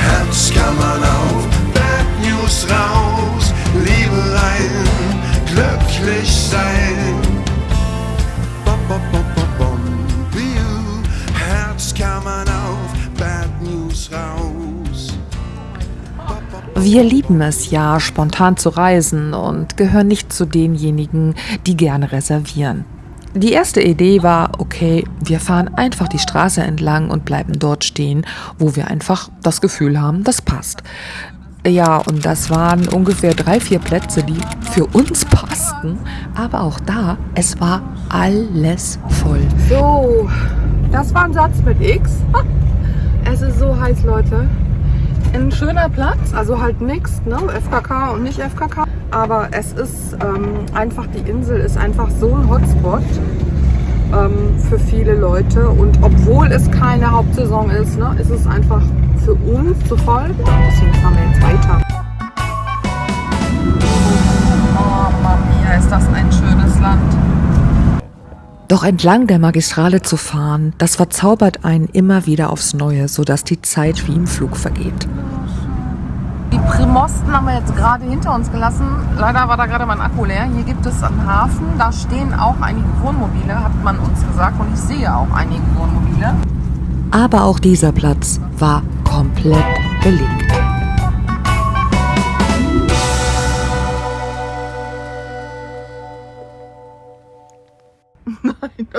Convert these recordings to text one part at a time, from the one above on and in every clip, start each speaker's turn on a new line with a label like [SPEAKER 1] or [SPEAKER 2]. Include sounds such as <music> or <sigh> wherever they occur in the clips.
[SPEAKER 1] Herzkammern auf, Bad News raus, Liebe rein, glücklich sein. Bom, bom, bom, Herzkammern auf, Bad News raus.
[SPEAKER 2] Wir lieben es ja, spontan zu reisen und gehören nicht zu denjenigen, die gerne reservieren. Die erste Idee war, okay, wir fahren einfach die Straße entlang und bleiben dort stehen, wo wir einfach das Gefühl haben, das passt. Ja, und das waren ungefähr drei, vier Plätze, die für uns <laughs> passten. Aber auch da, es war alles voll.
[SPEAKER 3] So, das war ein Satz mit X. Es ist so heiß, Leute. Ein schöner Platz, also halt nix, ne? FKK und nicht FKK. Aber es ist ähm, einfach, die Insel ist einfach so ein Hotspot ähm, für viele Leute. Und obwohl es keine Hauptsaison ist, ne, ist es einfach für uns zu voll. Deswegen fahren wir jetzt weiter. Oh, Mami, ist das ein schönes Land.
[SPEAKER 2] Doch entlang der Magistrale zu fahren, das verzaubert einen immer wieder aufs Neue, sodass die Zeit wie im Flug vergeht.
[SPEAKER 3] Die Primosten haben wir jetzt gerade hinter uns gelassen. Leider war da gerade mein Akku leer. Hier gibt es am Hafen, da stehen auch einige Wohnmobile, hat man uns gesagt. Und ich sehe auch einige Wohnmobile.
[SPEAKER 2] Aber auch dieser Platz war komplett belegt.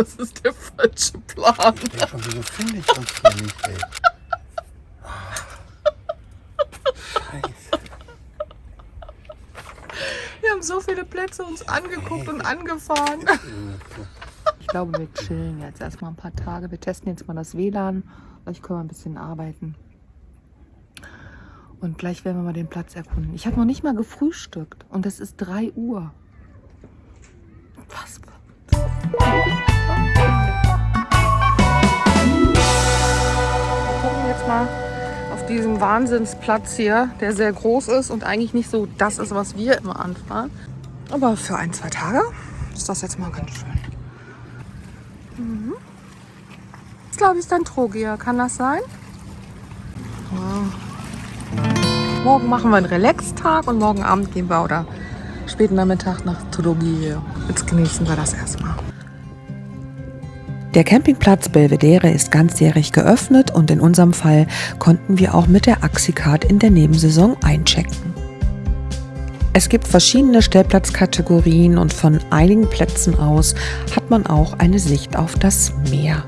[SPEAKER 3] Das ist der falsche Plan.
[SPEAKER 4] Ja, schon, wieso finde ich uns hier nicht, ey? Scheiße.
[SPEAKER 3] Wir haben so viele Plätze uns angeguckt und angefahren. Ich glaube, wir chillen jetzt erstmal ein paar Tage. Wir testen jetzt mal das WLAN. Vielleicht können wir ein bisschen arbeiten. Und gleich werden wir mal den Platz erkunden. Ich habe noch nicht mal gefrühstückt. Und es ist 3 Uhr. Auf diesen Wahnsinnsplatz hier, der sehr groß ist und eigentlich nicht so das ist, was wir immer anfahren. Aber für ein, zwei Tage ist das jetzt mal ganz schön. Mhm. Das glaube ich ist ein Trogier. Kann das sein? Ja. Morgen machen wir einen Relax-Tag und morgen Abend gehen wir oder späten Nachmittag nach Trogier. Jetzt genießen wir das erstmal.
[SPEAKER 2] Der Campingplatz Belvedere ist ganzjährig geöffnet und in unserem Fall konnten wir auch mit der Axicard in der Nebensaison einchecken. Es gibt verschiedene Stellplatzkategorien und von einigen Plätzen aus hat man auch eine Sicht auf das Meer.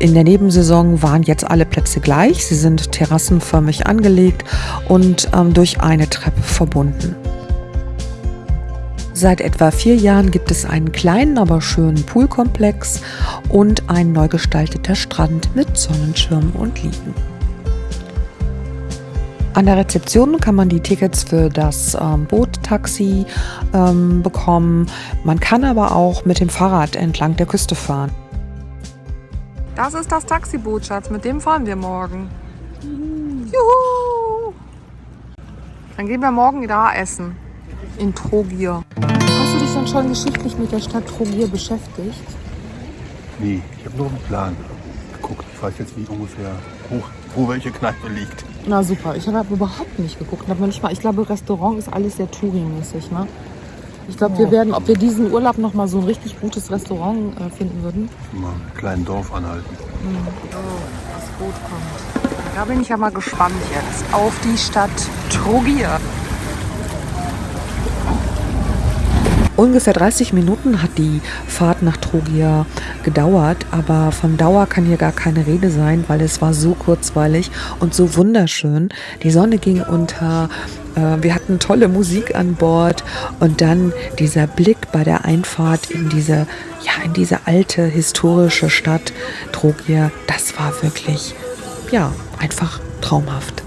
[SPEAKER 2] In der Nebensaison waren jetzt alle Plätze gleich. Sie sind terrassenförmig angelegt und ähm, durch eine Treppe verbunden. Seit etwa vier Jahren gibt es einen kleinen, aber schönen Poolkomplex und ein neu gestalteter Strand mit Sonnenschirm und Liegen. An der Rezeption kann man die Tickets für das ähm, Boottaxi ähm, bekommen. Man kann aber auch mit dem Fahrrad entlang der Küste fahren.
[SPEAKER 3] Das ist das Taxiboot, Schatz. Mit dem fahren wir morgen. Juhu! Dann gehen wir morgen da essen. In Trogier. Hast du dich dann schon geschichtlich mit der Stadt Trogier beschäftigt?
[SPEAKER 4] Nee, ich habe nur einen Plan geguckt. Ich weiß jetzt, wie ungefähr wo, wo welche Kneipe liegt.
[SPEAKER 3] Na super, ich habe überhaupt nicht geguckt. Nicht ich glaube, Restaurant ist alles sehr Touri-mäßig. Ne? Ich glaube, wir werden, ob wir diesen Urlaub noch mal so ein richtig gutes Restaurant äh, finden würden.
[SPEAKER 4] Mal im kleinen Dorf anhalten.
[SPEAKER 3] Oh, das Boot kommt. Da bin ich ja mal gespannt jetzt auf die Stadt Trogier.
[SPEAKER 2] Ungefähr 30 Minuten hat die Fahrt nach Trogia gedauert, aber von Dauer kann hier gar keine Rede sein, weil es war so kurzweilig und so wunderschön. Die Sonne ging unter, äh, wir hatten tolle Musik an Bord und dann dieser Blick bei der Einfahrt in diese, ja, in diese alte historische Stadt Trogia, das war wirklich, ja, einfach traumhaft.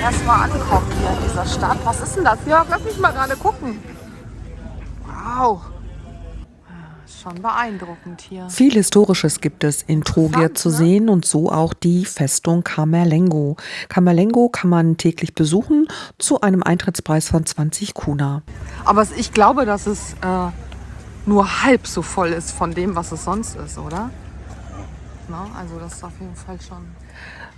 [SPEAKER 3] Erstmal ankommen hier in dieser Stadt. Was ist denn das? Jörg, lass mich mal gerade gucken. Wow. Ah, Schon beeindruckend hier.
[SPEAKER 2] Viel Historisches gibt es in Trogir zu
[SPEAKER 3] ne?
[SPEAKER 2] sehen und so auch die Festung Camerlengo. Camerlengo kann man täglich besuchen zu einem Eintrittspreis von 20 Kuna.
[SPEAKER 3] Aber ich glaube, dass es äh, nur halb so voll ist von dem, was es sonst ist, oder? Na, also das ist auf jeden Fall schon.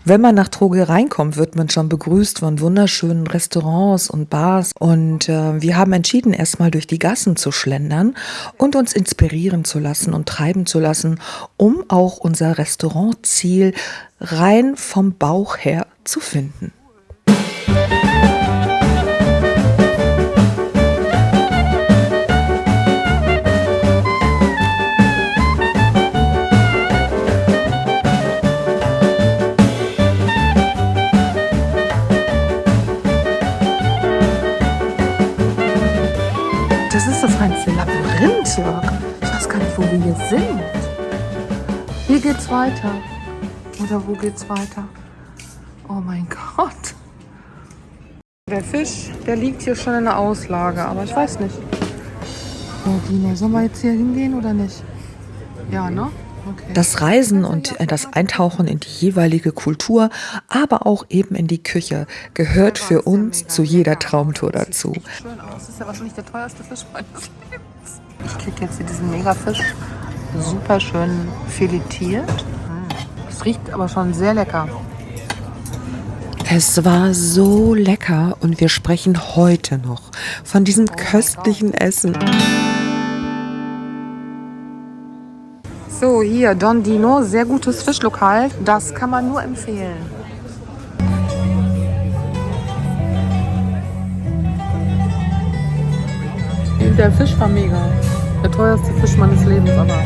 [SPEAKER 2] Wenn man nach Troge reinkommt, wird man schon begrüßt von wunderschönen Restaurants und Bars. Und äh, wir haben entschieden, erstmal durch die Gassen zu schlendern und uns inspirieren zu lassen und treiben zu lassen, um auch unser Restaurantziel rein vom Bauch her zu finden.
[SPEAKER 3] Das ist das reinste Labyrinth, Jörg. Ich weiß gar nicht, wo wir hier sind. Hier geht's weiter. Oder wo geht's weiter? Oh mein Gott. Der Fisch, der liegt hier schon in der Auslage, aber ich weiß nicht. Oh, Dino, sollen wir jetzt hier hingehen oder nicht? Ja, ne?
[SPEAKER 2] Das Reisen und äh, das Eintauchen in die jeweilige Kultur, aber auch eben in die Küche, gehört für uns zu jeder Traumtour dazu.
[SPEAKER 3] Das ist ja wahrscheinlich der teuerste Fisch meines Lebens. Ich krieg jetzt hier diesen Megafisch super schön filetiert. Es riecht aber schon sehr lecker.
[SPEAKER 2] Es war so lecker und wir sprechen heute noch von diesem köstlichen Essen.
[SPEAKER 3] So, hier, Don Dino, sehr gutes Fischlokal. Das kann man nur empfehlen. Der Fisch war mega. Der teuerste Fisch meines Lebens, aber.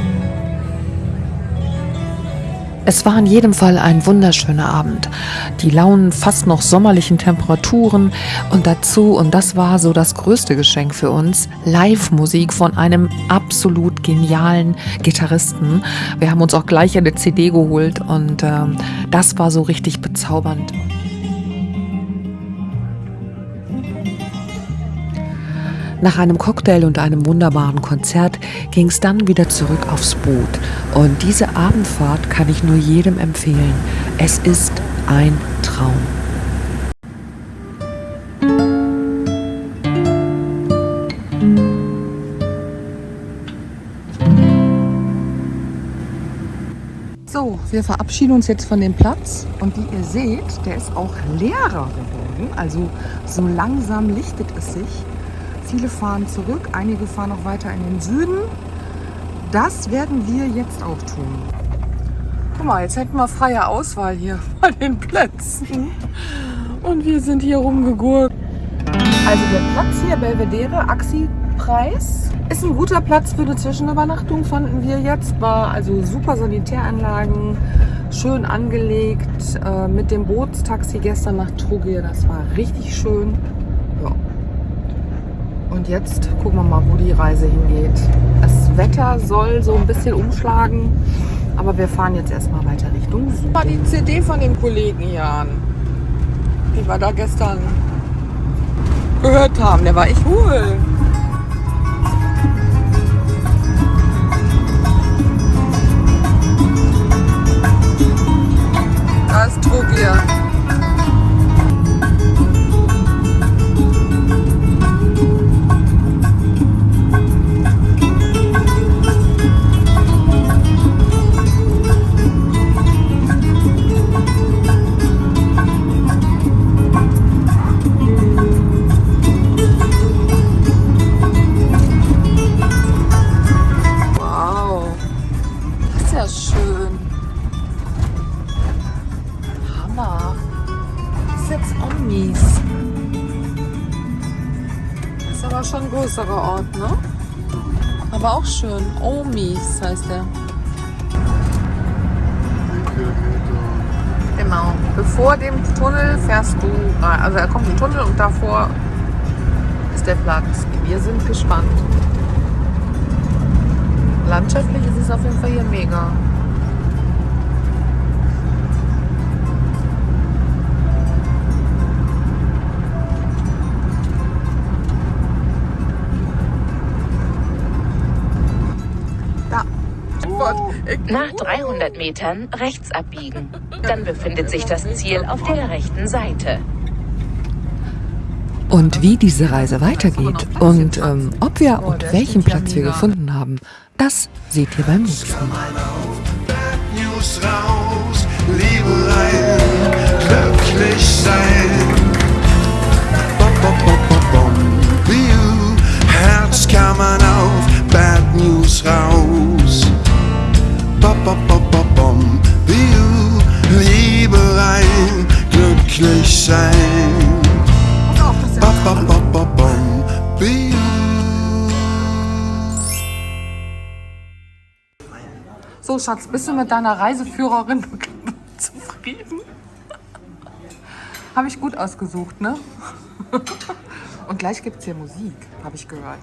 [SPEAKER 2] Es war in jedem Fall ein wunderschöner Abend. Die lauen, fast noch sommerlichen Temperaturen und dazu, und das war so das größte Geschenk für uns, Live-Musik von einem absolut genialen Gitarristen. Wir haben uns auch gleich eine CD geholt und ähm, das war so richtig bezaubernd. Nach einem Cocktail und einem wunderbaren Konzert ging es dann wieder zurück aufs Boot. Und diese Abendfahrt kann ich nur jedem empfehlen. Es ist ein Traum.
[SPEAKER 3] So, wir verabschieden uns jetzt von dem Platz. Und wie ihr seht, der ist auch leerer geworden. Also so langsam lichtet es sich. Viele fahren zurück, einige fahren noch weiter in den Süden. Das werden wir jetzt auch tun. Guck mal, jetzt hätten wir freie Auswahl hier <laughs> bei den Plätzen. Und wir sind hier rumgegurkt. Also der Platz hier, Belvedere, Axi-Preis, ist ein guter Platz für eine Zwischenübernachtung, fanden wir jetzt. War also super Sanitäranlagen, schön angelegt. Äh, mit dem Bootstaxi gestern nach Trugir, das war richtig schön. Ja. Und jetzt gucken wir mal, wo die Reise hingeht. Das Wetter soll so ein bisschen umschlagen, aber wir fahren jetzt erstmal weiter Richtung Süden. Mal die CD von dem Kollegen hier an, die wir da gestern gehört haben. Der war echt cool. Da ist Trugir. Das ist aber schon ein größerer Ort, ne? Aber auch schön. Omis heißt der. Genau. Bevor dem Tunnel fährst du. Also da kommt ein Tunnel und davor ist der Platz. Wir sind gespannt. Landschaftlich ist es auf jeden Fall hier mega. Gott,
[SPEAKER 5] Nach 300 Metern rechts abbiegen. Dann befindet sich das Ziel auf der rechten Seite.
[SPEAKER 2] Und wie diese Reise weitergeht und ähm, ob wir und welchen Platz wir gefunden haben, das seht ihr beim nächsten Mal.
[SPEAKER 1] Bad News raus, Liebe rein, glücklich sein.
[SPEAKER 3] Schatz, bist du mit deiner Reiseführerin <laughs> zufrieden? Habe ich gut ausgesucht, ne? <laughs> Und gleich gibt es hier Musik, habe ich gehört.